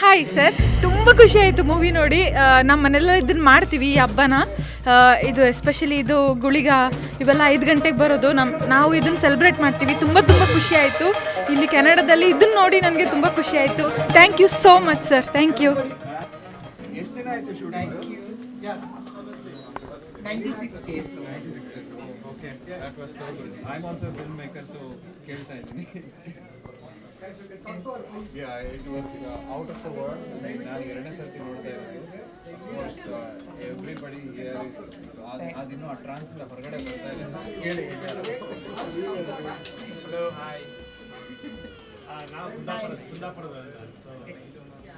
Hi sir ತುಂಬ ಖುಷಿ ಆಯಿತು ಮೂವಿ ನೋಡಿ. ನಮ್ಮ ಮನೆಲ್ಲ ಇದನ್ನು ಮಾಡ್ತೀವಿ ಈ ಹಬ್ಬನ. ಇದು ಎಸ್ಪೆಷಲಿ ಇದು ಗುಳಿಗ ಇವೆಲ್ಲ ಐದು ಗಂಟೆಗೆ ಬರೋದು. ನಮ್ಮ ನಾವು ಇದನ್ನು ಸೆಲೆಬ್ರೇಟ್ ಮಾಡ್ತೀವಿ. ತುಂಬ ತುಂಬ ಖುಷಿ ಆಯಿತು. ಇಲ್ಲಿ ಕೆನಡಾದಲ್ಲಿ ಇದನ್ನು ನೋಡಿ ನನಗೆ ತುಂಬ ಖುಷಿ ಆಯಿತು. Thank you so much sir thank you ಎಷ್ಟು ದಿನ ಆಯ್ತು shooting okay yeah it was out of the world ನಾನು ಎರಡನೇ ಸರ್ತಿ ನೋಡ್ತಾ ಎವ್ರಿ ಬಡಿ ಹಿಯರ್ ಅದಿನ್ನೂ ಆ ಇಲ್ಲ ಹೊರಗಡೆ ಬರ್ತಾ ಇಲ್ಲ ಕೇಳಿ ಹಲೋ ಹಾಯ್ ನಾವು ಸೊ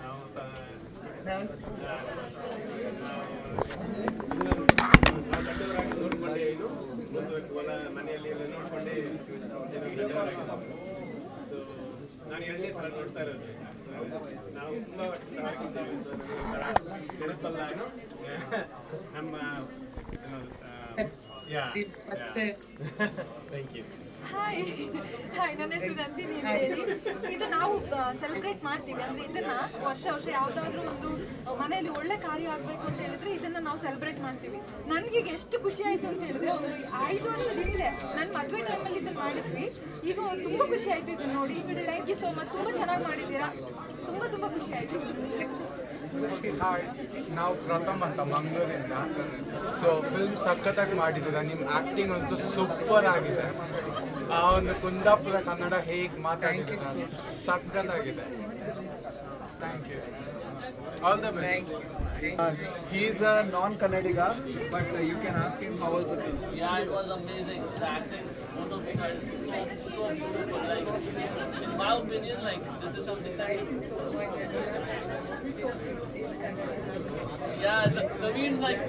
ನಾವು ನೋಡ್ಕೊಂಡೆ ಇದು ಮುಂದುವರೆದು ಹೊಲ ಮನೆಯಲ್ಲಿ ನೋಡ್ಕೊಂಡೆ ನಾನು ಎರಡನೇ ಸಲ ನೋಡ್ತಾ ಇರೋದು. ನಾವು ತುಂಬ ನೆನಪಲ್ಲ ನಮ್ಮ ಆ, yeah thank you hi hi ನನ್ನ ಹೆಸರು ನಂದಿನಿ ಅಂತ ಹೇಳಿ. ಇದು ನಾವು ಸೆಲೆಬ್ರೇಟ್ ಮಾಡ್ತೀವಿ. ಅಂದ್ರೆ ಇದನ್ನ ವರ್ಷ ವರ್ಷ ಯಾವ್ದಾದ್ರು ಒಂದು ಮನೆಯಲ್ಲಿ ಒಳ್ಳೆ ಕಾರ್ಯ ಆಗ್ಬೇಕು ಅಂತ ಹೇಳಿದ್ರೆ ಇದನ್ನ ನಾವು ಸೆಲೆಬ್ರೇಟ್ ಮಾಡ್ತೀವಿ. ನನಗೆ ಎಷ್ಟು ಖುಷಿ ಆಯ್ತು ಅಂತ ಹೇಳಿದ್ರೆ ಒಂದು ಐದು ವರ್ಷದ ಹಿಂದೆ ನನ್ನ ಮದುವೆ ಟೈಮಲ್ಲಿ ಇದನ್ನ ಮಾಡಿದ್ವಿ. ಈಗ ಒಂದು ತುಂಬಾ ಖುಷಿ ಆಯ್ತು ಇದನ್ನ ನೋಡಿ. ಥ್ಯಾಂಕ್ ಯು ಸೋ ಮಚ್ ತುಂಬಾ ಚೆನ್ನಾಗಿ ಮಾಡಿದ್ದೀರಾ. ತುಂಬಾ ತುಂಬಾ ಖುಷಿ ಆಯ್ತು. ಹಾಯ್ ನಾವು ಪ್ರಥಮ್ ಅಂತ ಮಂಗಳೂರಿಂದ. ಸೊ ಫಿಲ್ಮ್ ಸಖತ್ತಾಗಿ ಮಾಡಿದ್ದೀರಾ ನಿಮ್ಮ ಆ್ಯಕ್ಟಿಂಗ್ ಅಂತೂ ಸೂಪರ್ ಆಗಿದೆ. ಆ ಒಂದು ಕುಂದಾಪುರ ಕನ್ನಡ ಹೇಗೆ ಮಾತಾಡಿದ್ದೀರಾ ಸಖತ್ತಾಗಿದೆ. Thank you all the best He is a non-Kannadiga, but uh, you can ask him how was the film. Yeah, it was amazing. The acting, of because so, so beautiful. Like, in my opinion, like, this is something that. Yeah, the, the wind, like.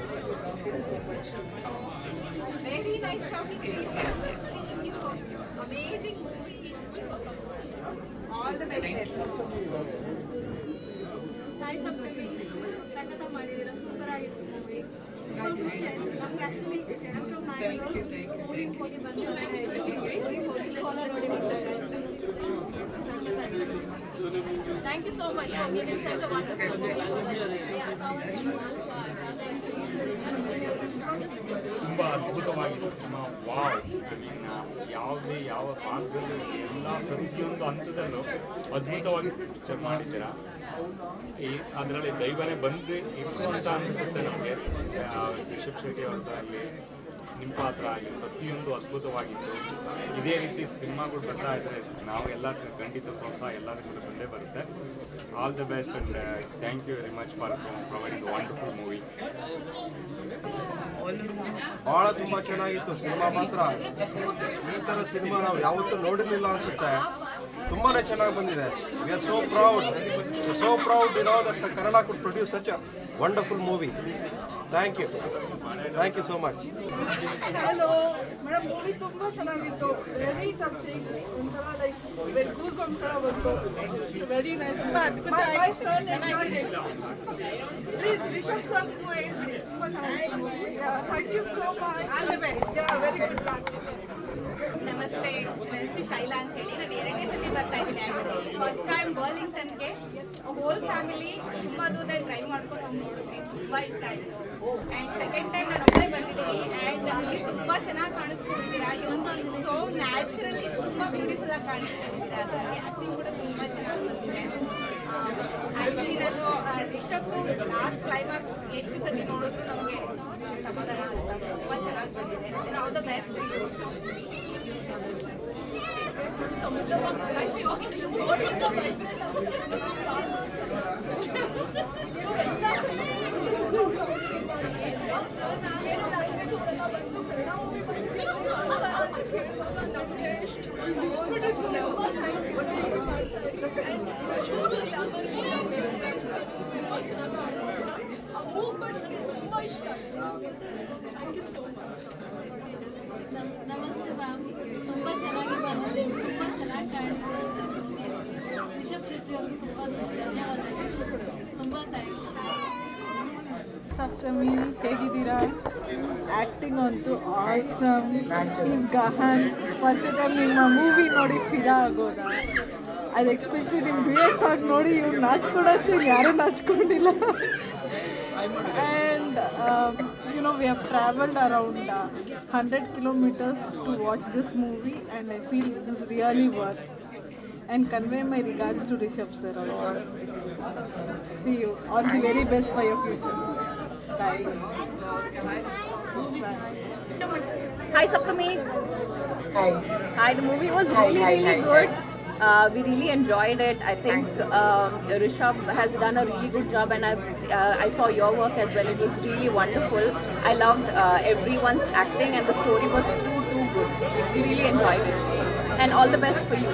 Very nice talking to you. Seeing you. Amazing movie. All the very best. Thank you so much for giving such a wonderful ತುಂಬ ಅದ್ಭುತವಾಗಿತ್ತು cinema wow ಇನ್ನು ಯಾವುದೇ ಯಾವ ಭಾಗದಲ್ಲೂ ಎಲ್ಲ ಪ್ರತಿಯೊಂದು ಹಂತದಲ್ಲೂ ಅದ್ಭುತವಾಗಿ ಪಿಕ್ಚರ್ ಮಾಡಿದ್ದೀರಾ ಈ ಅದರಲ್ಲಿ ದೈವನೇ ಬಂದು ಇತ್ತು ಅಂತ ಅನಿಸುತ್ತೆ ನಮಗೆ. ರಿಷಬ್ ಶೆಟ್ಟಿ ಅವ್ರದ್ದಾಗಲಿ ನಿಮ್ಮ ಪಾತ್ರ ಆಗಲಿ ಪ್ರತಿಯೊಂದು ಅದ್ಭುತವಾಗಿತ್ತು. ಇದೇ ರೀತಿ ಸಿನಿಮಾಗಳು ಬರ್ತಾ ಇದ್ರೆ ನಾವು ಎಲ್ಲ ಖಂಡಿತ ಪ್ರೋತ್ಸಾಹ ಎಲ್ಲದಕ್ಕೂ ಬಂದೇ ಬರುತ್ತೆ. All the best and thank you very much for providing wonderful movie ಭಾಳ ತುಂಬ ಚೆನ್ನಾಗಿತ್ತು. ಸಿನಿಮಾ ಮಾತ್ರ. ಈ ಥರ ಸಿನಿಮಾ ನಾವು ಯಾವತ್ತೂ ನೋಡಿರಲಿಲ್ಲ ಅನ್ಸುತ್ತೆ. ತುಂಬಾ ಚೆನ್ನಾಗಿ ಬಂದಿದೆ we are so proud so proud you know that Kannada could produce such a wonderful movie thank you thank you so much hello madam movie ತುಂಬಾ ಚೆನ್ನಾಗಿತ್ತು ವೆರಿ ಟಚಿಂಗ್ ಒಂಥರ ಲೈಕ್ ವೆರಿ ಗೂಸ್ ಬಂಪ್ಸ್ ಥರ ಬಂತು very nice ತುಂಬಾ ಅದ್ಭುತ please Rishab sir ಹೇಳ್ತೀನಿ ತುಂಬಾ ಚೆನ್ನಾಗಿತ್ತು thank you so much all the best yeah very good luck ನಮಸ್ತೆ ನನ್ನ ಹೆಸರು ಶೈಲಾ ಅಂತ ಹೇಳಿ ನಾನು ಎರಡನೇ ಸತಿ ಬರ್ತಾ ಇದ್ದೀನಿ ಆ್ಯಕ್ಚುಲಿ ಫಸ್ಟ್ ಟೈಮ್ ಬರ್ಲಿಂಗ್ಟನ್ಗೆ ಹೋಲ್ ಫ್ಯಾಮಿಲಿ ತುಂಬ ದೂರ ಡ್ರೈವ್ ಮಾಡ್ಕೊಂಡು ಹೋಗಿ ನೋಡಿದ್ವಿ ತುಂಬ ಇಷ್ಟ ಆಯಿತು ಆ್ಯಂಡ್ ಸೆಕೆಂಡ್ ಟೈಮ್ ನಾನು ಒಬ್ಬಳೇ ಬಂದಿದ್ದೀನಿ ಆ್ಯಂಡ್ ಅಲ್ಲಿ ತುಂಬ ಚೆನ್ನಾಗಿ ಕಾಣಿಸ್ಕೊಂಡಿದ್ದೀರಾ ಇವತ್ತು ಸೋ ನ್ಯಾಚುರಲಿ ತುಂಬ ಬ್ಯೂಟಿಫುಲ್ ಆಗಿ ಕಾಣಿಸ್ಕೊಂಡಿದ್ದೀರಾ ಅದರಲ್ಲಿ ಆ್ಯಕ್ಟಿಂಗ್ ಕೂಡ ತುಂಬ ಚೆನ್ನಾಗಿ ಬಂದಿದೆ ಆ್ಯಕ್ಚುಲಿ ನಾನು ಆ, ರಿಷಬ್ದು ಲಾಸ್ಟ್ ಕ್ಲೈಮ್ಯಾಕ್ಸ್ ಎಷ್ಟು ಸತಿ ನೋಡಿದ್ರು ನಮಗೆ ಸಮಾಧಾನ ಆಗುತ್ತೆ ತುಂಬ ಚೆನ್ನಾಗಿ ಬಂದಿದೆ all the best Thank you so much. Saptami, ಹೇಗಿದ್ದೀರಾ? ಆ್ಯಕ್ಟಿಂಗ್ ಅಂತೂ ಆಸಮ್ ಈಸ್ ಗಹನ್ ಫಸ್ಟ್ ಟೈಮ್ ನಿಮ್ಮ ಮೂವಿ ನೋಡಿ ಫಿದಾ ಆಗೋದಾ? ಅದು ಎಕ್ಸ್ಪೆಷಲಿ ನಿಮ್ಮ ಡ್ಯೂಯೆಟ್ ಸಾಂಗ್ ನೋಡಿ ಇವ್ರು ನಾಚ್ಕೊಂಡಷ್ಟು ಯಾರೂ ನಾಚ್ಕೊಂಡಿಲ್ಲ. And know we have traveled around uh, 100 kilometers to watch this movie and I feel this is really worth and convey my regards to Rishabh sir also. See you. All the very best for your future. Bye. Bye. Hi Saptami. Hi. Hi, the movie was hi, really, really hi, good. Uh, we really enjoyed it. I think um, Rishabh has done a really good job, and I've uh, I saw your work as well. It was really wonderful. I loved uh, everyone's acting, and the story was too too good. We really enjoyed it, and all the best for you.